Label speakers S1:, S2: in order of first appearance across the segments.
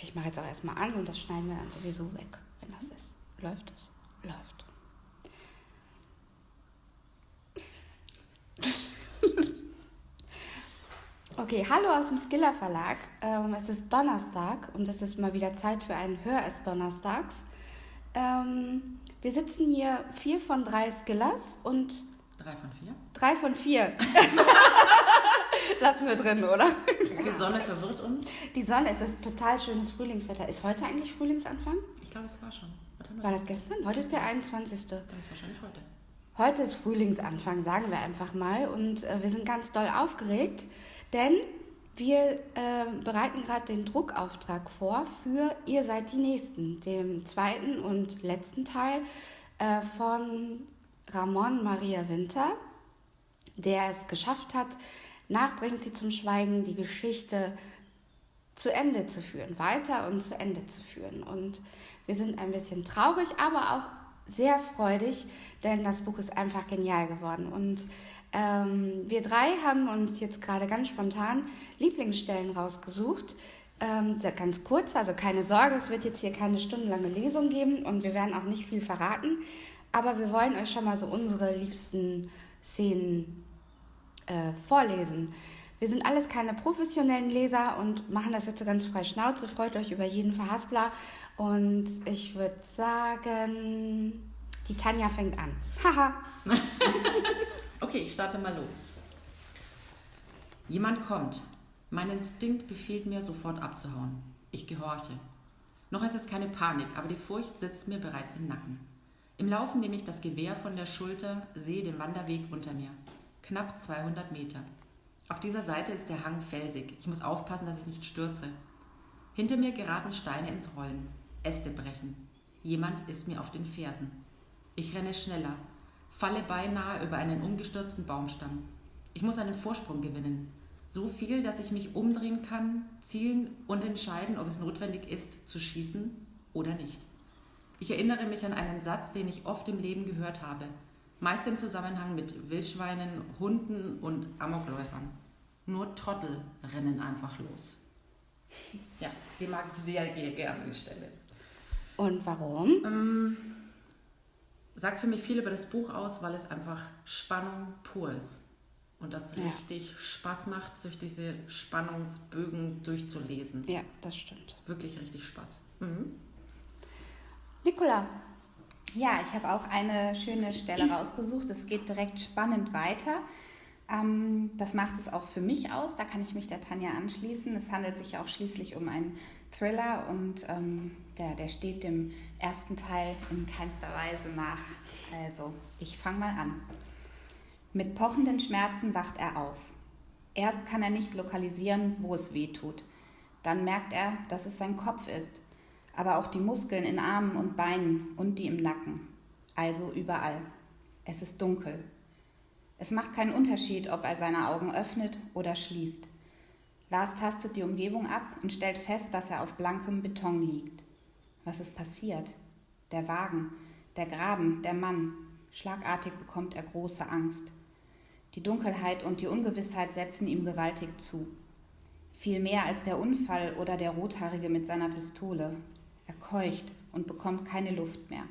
S1: Okay, ich mache jetzt auch erstmal an und das schneiden wir dann sowieso weg, wenn das ist. Läuft es? Läuft. Okay, hallo aus dem Skiller Verlag. Ähm, es ist Donnerstag und es ist mal wieder Zeit für einen Hör es Donnerstags. Ähm, wir sitzen hier vier von drei Skillers und.
S2: Drei von vier?
S1: Drei von vier. Lassen wir drin, oder?
S2: Die Sonne verwirrt uns.
S1: Die Sonne, es ist total schönes Frühlingswetter. Ist heute eigentlich Frühlingsanfang?
S2: Ich glaube, es war schon.
S1: War das gestern? Heute ist der 21.
S2: Dann ist wahrscheinlich heute.
S1: Heute ist Frühlingsanfang, sagen wir einfach mal. Und äh, wir sind ganz doll aufgeregt, denn wir äh, bereiten gerade den Druckauftrag vor für Ihr seid die Nächsten, dem zweiten und letzten Teil äh, von Ramon Maria Winter, der es geschafft hat, nachbringt sie zum Schweigen, die Geschichte zu Ende zu führen, weiter und zu Ende zu führen. Und wir sind ein bisschen traurig, aber auch sehr freudig, denn das Buch ist einfach genial geworden. Und ähm, wir drei haben uns jetzt gerade ganz spontan Lieblingsstellen rausgesucht. Ähm, ganz kurz, also keine Sorge, es wird jetzt hier keine stundenlange Lesung geben und wir werden auch nicht viel verraten. Aber wir wollen euch schon mal so unsere liebsten Szenen äh, vorlesen. Wir sind alles keine professionellen Leser und machen das jetzt ganz frei Schnauze. Freut euch über jeden Verhaspler. Und ich würde sagen, die Tanja fängt an. Haha.
S2: okay, ich starte mal los. Jemand kommt. Mein Instinkt befiehlt mir, sofort abzuhauen. Ich gehorche. Noch ist es keine Panik, aber die Furcht sitzt mir bereits im Nacken. Im Laufen nehme ich das Gewehr von der Schulter, sehe den Wanderweg unter mir. Knapp 200 Meter. Auf dieser Seite ist der Hang felsig. Ich muss aufpassen, dass ich nicht stürze. Hinter mir geraten Steine ins Rollen. Äste brechen. Jemand ist mir auf den Fersen. Ich renne schneller, falle beinahe über einen umgestürzten Baumstamm. Ich muss einen Vorsprung gewinnen. So viel, dass ich mich umdrehen kann, zielen und entscheiden, ob es notwendig ist, zu schießen oder nicht. Ich erinnere mich an einen Satz, den ich oft im Leben gehört habe meist im Zusammenhang mit Wildschweinen, Hunden und Amokläufern. Nur Trottel rennen einfach los. Ja, die mag ich sehr gerne, die Stelle.
S1: Und warum?
S2: Ähm, sagt für mich viel über das Buch aus, weil es einfach Spannung pur ist. Und das ja. richtig Spaß macht, durch diese Spannungsbögen durchzulesen.
S1: Ja, das stimmt.
S2: Wirklich richtig Spaß. Mhm.
S1: Nicola,
S3: ja, ich habe auch eine schöne Stelle rausgesucht. Es geht direkt spannend weiter. Ähm, das macht es auch für mich aus. Da kann ich mich der Tanja anschließen. Es handelt sich auch schließlich um einen Thriller und ähm, der, der steht dem ersten Teil in keinster Weise nach. Also, ich fange mal an. Mit pochenden Schmerzen wacht er auf. Erst kann er nicht lokalisieren, wo es weh tut. Dann merkt er, dass es sein Kopf ist aber auch die Muskeln in Armen und Beinen und die im Nacken, also überall. Es ist dunkel. Es macht keinen Unterschied, ob er seine Augen öffnet oder schließt. Lars tastet die Umgebung ab und stellt fest, dass er auf blankem Beton liegt. Was ist passiert? Der Wagen, der Graben, der Mann. Schlagartig bekommt er große Angst. Die Dunkelheit und die Ungewissheit setzen ihm gewaltig zu. Viel mehr als der Unfall oder der Rothaarige mit seiner Pistole. Er keucht und bekommt keine Luft mehr.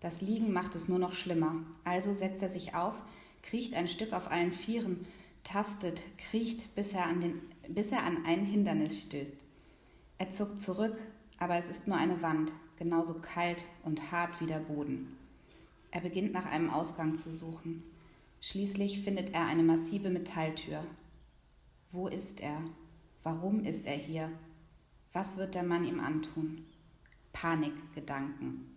S3: Das Liegen macht es nur noch schlimmer. Also setzt er sich auf, kriecht ein Stück auf allen Vieren, tastet, kriecht, bis er an, den, bis er an ein Hindernis stößt. Er zuckt zurück, aber es ist nur eine Wand, genauso kalt und hart wie der Boden. Er beginnt nach einem Ausgang zu suchen. Schließlich findet er eine massive Metalltür. Wo ist er? Warum ist er hier? Was wird der Mann ihm antun? Panikgedanken.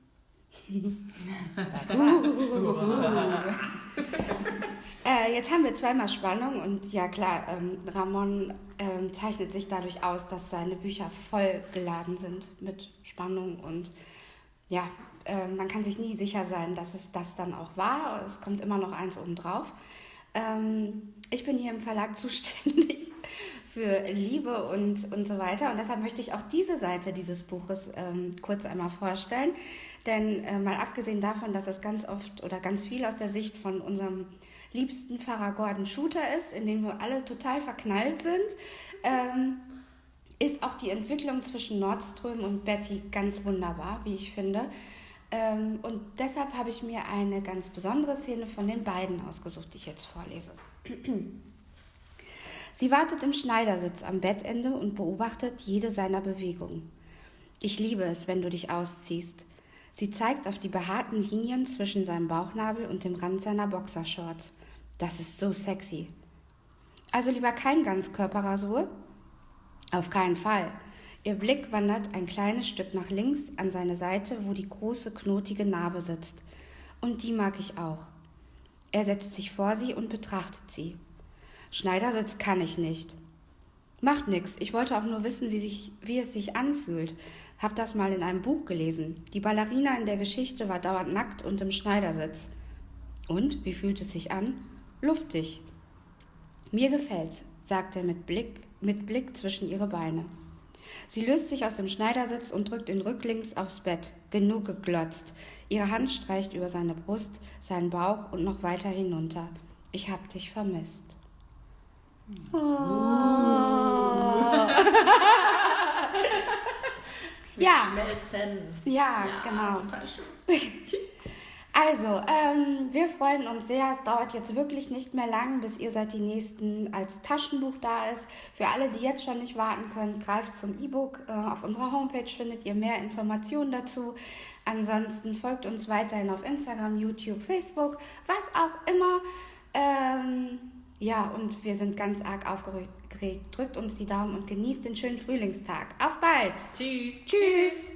S1: Das war's. äh, jetzt haben wir zweimal Spannung und ja klar, ähm, Ramon ähm, zeichnet sich dadurch aus, dass seine Bücher voll geladen sind mit Spannung und ja, äh, man kann sich nie sicher sein, dass es das dann auch war. Es kommt immer noch eins obendrauf. Ähm, ich bin hier im Verlag zuständig für Liebe und, und so weiter. Und deshalb möchte ich auch diese Seite dieses Buches ähm, kurz einmal vorstellen. Denn äh, mal abgesehen davon, dass es ganz oft oder ganz viel aus der Sicht von unserem liebsten Pfarrer Gordon Shooter ist, in dem wir alle total verknallt sind, ähm, ist auch die Entwicklung zwischen Nordström und Betty ganz wunderbar, wie ich finde. Ähm, und deshalb habe ich mir eine ganz besondere Szene von den beiden ausgesucht, die ich jetzt vorlese. Sie wartet im Schneidersitz am Bettende und beobachtet jede seiner Bewegungen. Ich liebe es, wenn du dich ausziehst. Sie zeigt auf die behaarten Linien zwischen seinem Bauchnabel und dem Rand seiner Boxershorts. Das ist so sexy. Also lieber kein Ganzkörperrasur? Auf keinen Fall. Ihr Blick wandert ein kleines Stück nach links an seine Seite, wo die große knotige Narbe sitzt. Und die mag ich auch. Er setzt sich vor sie und betrachtet sie. Schneidersitz kann ich nicht. Macht nix. Ich wollte auch nur wissen, wie, sich, wie es sich anfühlt. Hab das mal in einem Buch gelesen. Die Ballerina in der Geschichte war dauernd nackt und im Schneidersitz. Und, wie fühlt es sich an? Luftig. Mir gefällt's, sagt er mit Blick, mit Blick zwischen ihre Beine. Sie löst sich aus dem Schneidersitz und drückt ihn rücklings aufs Bett. Genug geglotzt. Ihre Hand streicht über seine Brust, seinen Bauch und noch weiter hinunter. Ich hab dich vermisst. Oh. ja.
S2: Schmelzen.
S1: Ja, genau. Also, ähm, wir freuen uns sehr. Es dauert jetzt wirklich nicht mehr lang, bis ihr seit die nächsten als Taschenbuch da ist. Für alle, die jetzt schon nicht warten können, greift zum E-Book. Äh, auf unserer Homepage findet ihr mehr Informationen dazu. Ansonsten folgt uns weiterhin auf Instagram, YouTube, Facebook, was auch immer. Ähm, ja, und wir sind ganz arg aufgeregt. Drückt uns die Daumen und genießt den schönen Frühlingstag. Auf bald!
S2: Tschüss!
S1: Tschüss.